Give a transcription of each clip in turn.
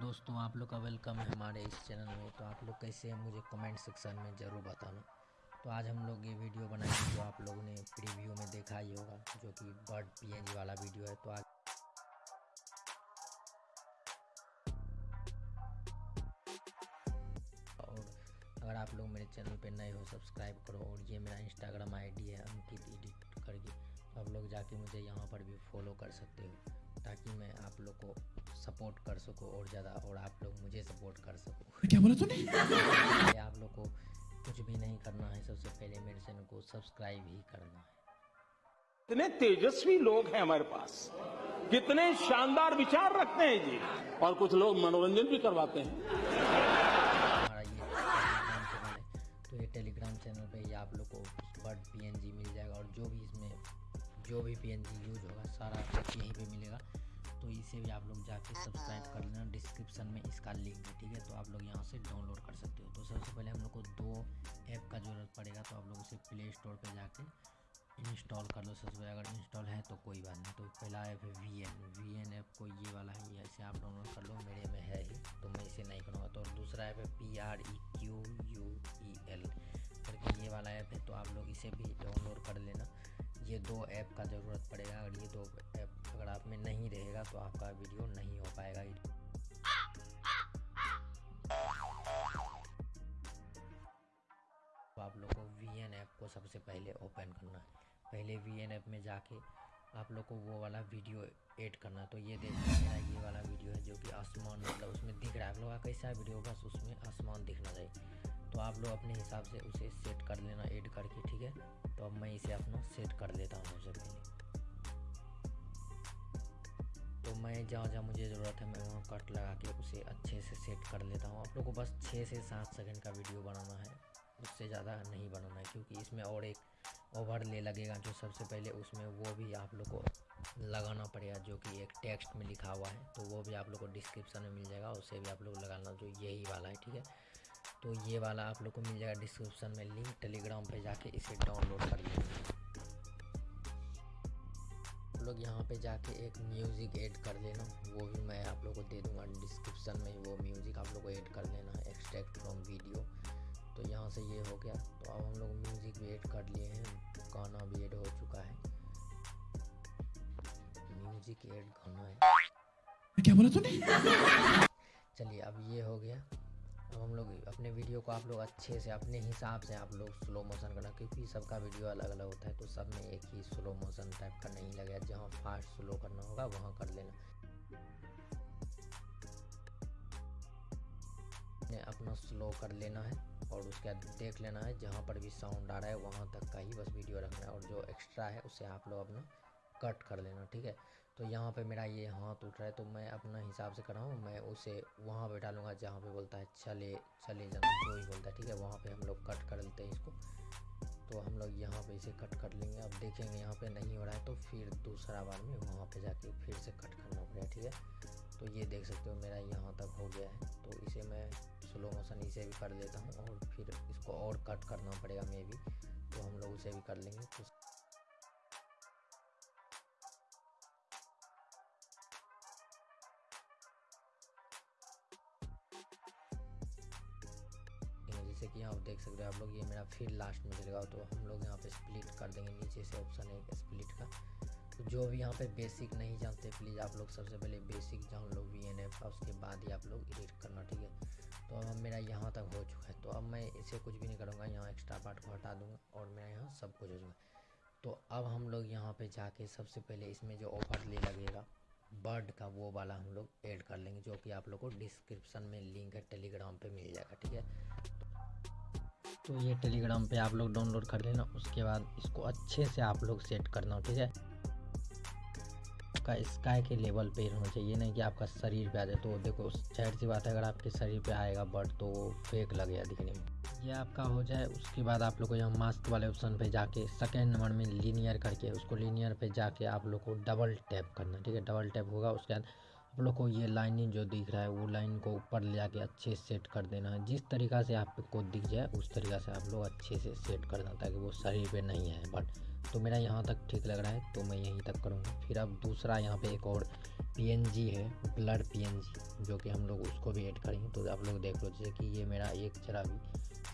दोस्तों, आप लोग का वेलकम है हमारे इस चैनल में। तो आप लोग कैसे हैं, मुझे कमेंट सेक्शन में ज़रूर बताना। तो आज हम लोग ये वीडियो बनाएँगे जो आप लोगों ने प्रीव्यू में देखा ही होगा, जो कि बर्ड पीएनजी वाला वीडियो है। तो आज और अगर आप लोग मेरे चैनल पे नए हो सब्सक्राइब करो। और ये मेरा इंस्टाग्राम आईडी है अंकित एडिट करके। तो आप लोग जाके मुझे यहाँ पर भी फॉलो कर सकते हो। ताकि मैं आप लोग को सपोर्ट कर सकूँ और ज़्यादा और आप लोग मुझे सपोर्ट कर सको। क्या बोला तूने? आप लोग को कुछ भी नहीं करना है सबसे पहले मेरे चैनल को सब्सक्राइब ही करना है। कितने तेजस्वी लोग हैं हमारे पास। कितने शानदार विचार रखते हैं जी। और कुछ लोग मनोरंजन भी करवाते हैं। हमारा ये टेलीग्राम चैनल है तो ये टेलीग्राम चैनल पे ही आप लोग को बर्ड पीएनजी मिल जाएगा और जो भी इसमें जो भी पीएनजी यूज़ होगा सारा यहीं तो भी आप लोग जाके सब्सक्राइब कर लेना डिस्क्रिप्शन में इसका लिंक है ठीक है? तो आप लोग यहाँ से डाउनलोड कर सकते हो। तो सबसे पहले हम लोग को दो ऐप का ज़रूरत पड़ेगा तो आप लोग उसे प्ले स्टोर पर जाके इंस्टॉल कर लो। सबसे पहले अगर इंस्टॉल है तो कोई बात नहीं। तो पहला ऐप है V N V N app को ये वाला ही है इसे आप डाउनलोड कर लो मेरे में है ही तो मैं इसे नहीं करूँगा। तो और दूसरा ऐप है P R E Q U E L करके ये वाला ऐप है तो आप लोग इसे भी डाउनलोड कर लेना। ये दो ऐप का ज़रूरत पड़ेगा। अगर ये दो आप में नहीं रहेगा तो आपका वीडियो नहीं हो पाएगा। तो आप लोग को वी एन ऐप को सबसे पहले ओपन करना है। पहले वी एन ऐप में जाके आप लोग को वो वाला वीडियो ऐड करना तो ये देखिए ये वाला वीडियो है जो कि आसमान मतलब उसमें दिख रहा है। आप लोग का कैसा वीडियो बस उसमें आसमान दिखना चाहिए। तो आप लोग अपने हिसाब से उसे सेट कर लेना ऐड करके, ठीक है? तो अब मैं इसे अपना सेट कर लेता हूँ सबसे पहले। तो मैं जहाँ जहाँ मुझे ज़रूरत है, मैं वहाँ कट लगा के उसे अच्छे से सेट कर लेता हूँ। आप लोग को बस छः से सात सेकंड का वीडियो बनाना है, उससे ज़्यादा नहीं बनाना है, क्योंकि इसमें और एक ओवरले लगेगा जो सबसे पहले उसमें वो भी आप लोग को लगाना पड़ेगा, जो कि एक टेक्स्ट में लिखा हुआ है। तो वो भी आप लोग को डिस्क्रिप्शन में मिल जाएगा, उसे भी आप लोग लगाना, जो यही वाला है, ठीक है? तो ये वाला आप लोग को मिल जाएगा डिस्क्रिप्शन में, लिंक टेलीग्राम पर जाके इसे डाउनलोड कर लेंगे लोग यहाँ पे जाके एक म्यूज़िक ऐड कर लेना। वो भी मैं आप लोग को दे दूँगा डिस्क्रिप्शन में वो म्यूज़िक आप लोग को ऐड कर लेना है एक्सट्रैक्ट फ्रॉम वीडियो तो यहाँ से ये हो गया। तो अब हम लोग म्यूज़िक भी ऐड कर लिए हैं। गाना भी ऐड हो चुका है। म्यूज़िक ऐड गाना है। क्या बोला तूने? चलिए अब ये हो गया। अब हम लोग अपने वीडियो को आप लोग अच्छे से, अपने हिसाब से आप लोग स्लो मोशन करना, क्योंकि सबका वीडियो अलग अलग होता है तो सब में एक ही स्लो मोशन टाइप का नहीं लगेगा। जहाँ फास्ट स्लो करना होगा, वहाँ कर लेना। अपना स्लो कर लेना है, और उसके बाद देख लेना है, जहाँ पर भी साउंड आ रहा है, वहाँ तक का ही बस वीडियो रखना है, और जो एक्स्ट्रा है, उसे आप लोग अपना कट कर लेना, ठीक है? तो यहाँ पे मेरा ये हाथ उठ रहा है तो मैं अपना हिसाब से कर रहा हूँ, मैं उसे वहाँ पे डालूँगा जहाँ पे बोलता है, चले चले जाना जो ही बोलता है, ठीक है? वहाँ पे हम लोग कट कर लेते हैं इसको। तो हम लोग यहाँ पे इसे कट कर लेंगे। अब देखेंगे यहाँ पे नहीं हो रहा है तो फिर दूसरा बार में वहाँ पे जाके फिर से कट करना पड़ेगा, ठीक है? तो ये देख सकते हो, मेरा यहाँ तक हो गया है। तो इसे मैं स्लो मोशन इसे भी कर लेता हूँ और फिर इसको और कट करना पड़ेगा मे भी तो हम लोग उसे भी कर लेंगे। तो जैसे कि यहाँ देख सकते हो, आप लोग, ये मेरा फिर लास्ट में चलेगा तो हम लोग यहाँ पे स्प्लिट कर देंगे, नीचे से ऑप्शन है स्प्लिट का। तो जो भी यहाँ पे बेसिक नहीं जानते प्लीज़ आप लोग सबसे पहले बेसिक जान लो वी एन एफ़ उसके बाद ही आप लोग एडिट करना, ठीक है? तो अब मेरा यहाँ तक हो चुका है तो अब मैं इसे कुछ भी नहीं करूँगा, यहाँ एक्स्ट्रा पार्ट को हटा दूँगा और मेरा यहाँ सब कुछ हो चुका तो अब हम लोग यहाँ पे जाके सबसे पहले इसमें जो ओवरले लगेगा बर्ड का, वो वाला हम लोग ऐड कर लेंगे, जो कि आप लोग को डिस्क्रिप्शन में लिंक है टेलीग्राम पे मिल जाएगा, ठीक है? तो ये टेलीग्राम पे आप लोग डाउनलोड कर लेना, उसके बाद इसको अच्छे से आप लोग सेट करना, ठीक है? आपका स्काई के लेवल पे होना चाहिए, नहीं कि आपका शरीर पे आ जाए। तो देखो, ज़ाहिर सी बात है, अगर आपके शरीर पे आएगा बर्ड तो फेक लगेगा दिखने में। ये आपका हो जाए, उसके बाद आप लोग को यहाँ मास्क वाले ऑप्शन पे जाके सेकेंड नंबर में लीनियर करके, उसको लीनियर पे जाके आप लोग को डबल टैप करना, ठीक है? डबल टैप होगा, उसके बाद आप लोग को ये लाइनिंग जो दिख रहा है, वो लाइन को ऊपर ले जाके अच्छे से सेट कर देना है। जिस तरीक़ा से आपको दिख जाए, उस तरीक़ा से आप लोग अच्छे से सेट कर देना, ताकि वो शरीर पे नहीं आए। बट तो मेरा यहाँ तक ठीक लग रहा है तो मैं यहीं तक करूँगा। फिर अब दूसरा यहाँ पे एक और पीएनजी है ब्लड पीएनजी जो कि हम लोग उसको भी ऐड करेंगे। तो आप लोग देख लो, जैसे कि ये मेरा एक जरा भी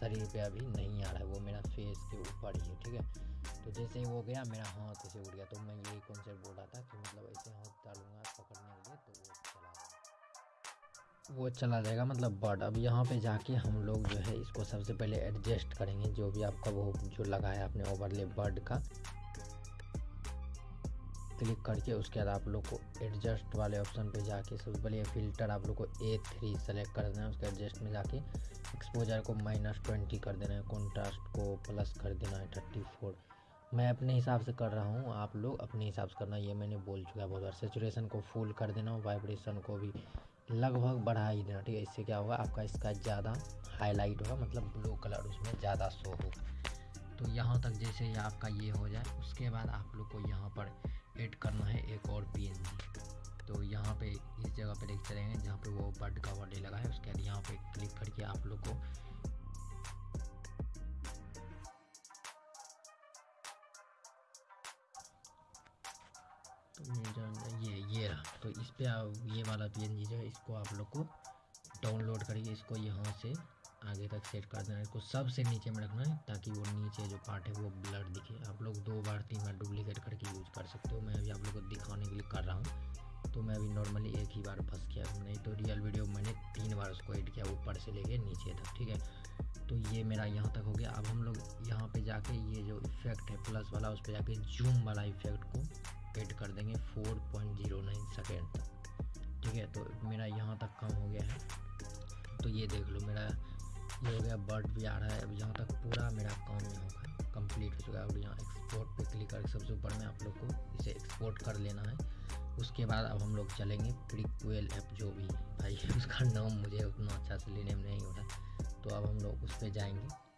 शरीर पे अभी नहीं आ रहा है, वो मेरा फेस के ऊपर ही है, ठीक है? तो जैसे ही वो गया, मेरा हाथ ऐसे उड़ गया तो मैं यही कॉन्सेप्ट बोल रहा था कि मतलब ऐसे हाथ डालूँगा पकड़ने के लिए तो वो चला जाएगा। वो चला जाएगा मतलब बर्ड अब यहाँ पे जाके हम लोग जो है, इसको सबसे पहले एडजस्ट करेंगे, जो भी आपका वो, जो लगाया आपने ओवरले बर्ड का। क्लिक करके उसके बाद आप लोग को एडजस्ट वाले ऑप्शन पे जाके सबसे पहले फ़िल्टर आप लोग को ए थ्री सेलेक्ट कर देना है, उसके एडजस्ट में जाके एक्सपोजर को माइनस ट्वेंटी कर देना है कॉन्ट्रास्ट को प्लस कर देना है थर्टी फोर मैं अपने हिसाब से कर रहा हूँ, आप लोग अपने हिसाब से करना। ये मैंने बोल चुका है बहुत बार। सेचुरेशन को फुल कर देना वाइब्रेशन को भी लगभग बढ़ा ही देना, ठीक है? इससे क्या होगा? आपका इसका ज़्यादा हाईलाइट होगा मतलब ब्लू कलर उसमें ज़्यादा शो होगा। तो यहाँ तक जैसे आपका ये हो जाए, उसके बाद आप लोग को यहाँ पर एड करना है एक और पी तो यहाँ पे इस जगह पे देख चलेंगे, जहाँ पे वो बर्ड का बर्थडे लगा है, उसके बाद यहाँ पे क्लिक करके आप लोग को तो इस पे ये वाला पीएनजी जो है, इसको आप लोग को डाउनलोड करिए इसको यहाँ से आगे तक सेट कर देना है। इसको सबसे नीचे में रखना है, ताकि वो नीचे जो पार्ट है, वो ब्लड दिखे। आप लोग दो बार, तीन बार डुप्लीकेट करके यूज़ कर सकते हो। मैं अभी आप लोग को दिखाने के लिए कर रहा हूँ। तो मैं अभी नॉर्मली एक ही बार फंस किया नहीं तो रियल वीडियो मैंने तीन बार उसको एड किया, ऊपर से लेके नीचे तक, ठीक है? तो ये मेरा यहाँ तक हो गया। अब हम लोग यहाँ पे जाके ये जो इफ़ेक्ट है प्लस वाला, उस पर जाके जूम वाला इफ़ेक्ट को ऐड कर देंगे four point zero nine second तक। ठीक है? तो मेरा यहाँ तक कम हो गया है। तो ये देख लो, मेरा ये हो गया बर्ड भी आ रहा है। अब यहाँ तक पूरा मेरा काम यहाँ का कंप्लीट हो चुका है। अब यहाँ एक्सपोर्ट पे क्लिक करके सबसे ऊपर में आप लोग को इसे एक्सपोर्ट कर लेना है। उसके बाद अब हम लोग चलेंगे प्रिक्वेल ऐप जो भी भाई, उसका नाम मुझे उतना अच्छा से लेने में नहीं हो रहा। तो अब हम लोग उस पर जाएँगे।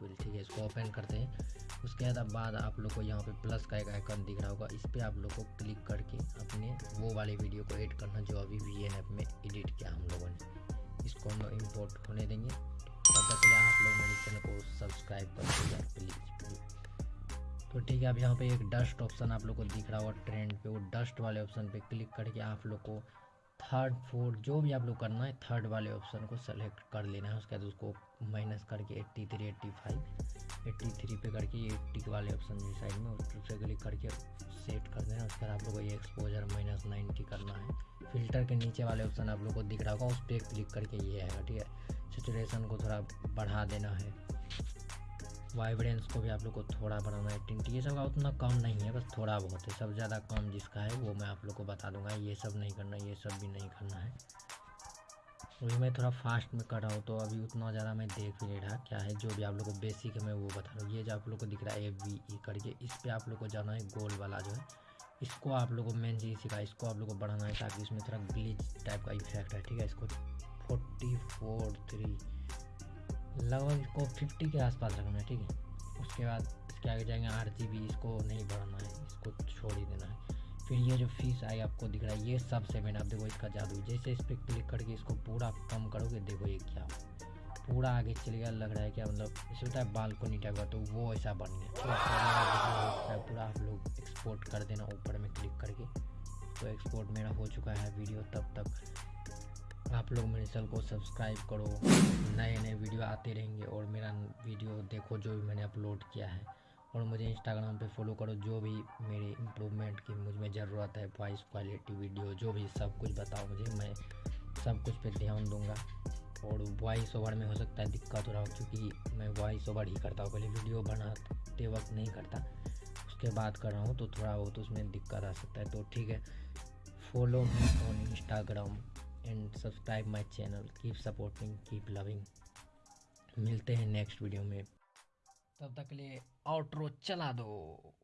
ठीक है, इसको ओपन करते हैं। उसके बाद आप लोग को यहाँ पे प्लस का एक आइकन दिख रहा होगा। इस पर आप लोग को क्लिक करके अपने वो वाले वीडियो को ऐड करना जो अभी वी एन में एडिट किया हम लोगों ने। इसको हम लोग इम्पोर्ट होने देंगे। तब तक लिए आप लोग मेरे चैनल को सब्सक्राइब कर दीजिए प्लीज़ प्लीज़ तो ठीक है, अब यहाँ पे एक डस्ट ऑप्शन आप लोग को दिख रहा होगा ट्रेंड पे। वो डस्ट वाले ऑप्शन पे क्लिक करके आप लोग को थर्ड फोर्थ जो भी आप लोग करना है थर्ड वाले ऑप्शन को सेलेक्ट कर लेना है, उसके बाद उसको माइनस करके eighty three eighty five eighty three पे करके एट्टी वाले ऑप्शन जो साइड में, उस पर क्लिक करके सेट कर देना उसके बाद आप लोग को ये एक्सपोजर माइनस नाइन्टी करना है। फ़िल्टर के नीचे वाले ऑप्शन आप लोग को दिख रहा होगा, उस पर क्लिक करके ये आएगा, ठीक है? सिचुएसन को थोड़ा बढ़ा देना है। वाइब्रेंस को भी आप लोग को थोड़ा बढ़ाना है। टिंट ये सब का उतना कम नहीं है, बस थोड़ा बहुत है। सब ज़्यादा कम जिसका है, वो मैं आप लोग को बता दूँगा। ये सब नहीं करना, ये सब भी नहीं करना है। वही मैं थोड़ा फास्ट में कर रहा हूँ तो अभी उतना ज़्यादा मैं देख भी नहीं रहा। क्या है, जो भी आप लोग को बेसिक है, मैं वो बता रहा हूँ। ये जो आप लोग को दिख रहा है ए वी ई करके, इस पर आप लोग को जाना है गोल वाला जो है। इसको आप लोग को मेन चीज़ सिखा इसको आप लोग को बढ़ाना है ताकि इसमें थोड़ा ग्लिच टाइप का इफ़ेक्ट है ठीक है? इसको फोर्टी फोर थ्री लगभग इसको फिफ्टी के आसपास रखना है, ठीक है? उसके बाद इसके आगे जाएँगे आर इसको नहीं बढ़ाना है, इसको छोड़ ही देना है। फिर ये जो फ़ीस आई आपको दिख रहा है, ये सब सेवन आप देखो इसका जादू। जैसे इस पर क्लिक करके इसको पूरा कम करोगे, देखो ये क्या पूरा आगे चलेगा लग रहा है क्या? मतलब इसे होता है बालकोनी टाइप का तो वो ऐसा बन गया। तो पूरा आप लोग एक्सपोर्ट कर देना ऊपर में क्लिक करके। तो एक्सपोर्ट मेरा हो चुका है वीडियो, तब तक आप लोग मेरे चैनल को सब्सक्राइब करो। नए नए वीडियो आते रहेंगे और मेरा वीडियो देखो जो भी मैंने अपलोड किया है। और मुझे इंस्टाग्राम पे फॉलो करो, जो भी मेरे इम्प्रूवमेंट की मुझमें ज़रूरत है वॉइस क्वालिटी वीडियो जो भी सब कुछ बताओ मुझे, मैं सब कुछ पे ध्यान दूँगा। और वॉइस ओवर में हो सकता है दिक्कत हो रहा हो, क्योंकि मैं वॉइस ओवर ही करता हूँ पहले वीडियो बनाते वक्त नहीं करता। उसके बाद कर रहा हूँ तो थोड़ा बहुत उसमें दिक्कत आ सकता है। तो ठीक है follow me on Instagram and subscribe my channel keep supporting keep loving मिलते हैं नेक्स्ट वीडियो में. तब तक के लिए आउट्रो चला दो.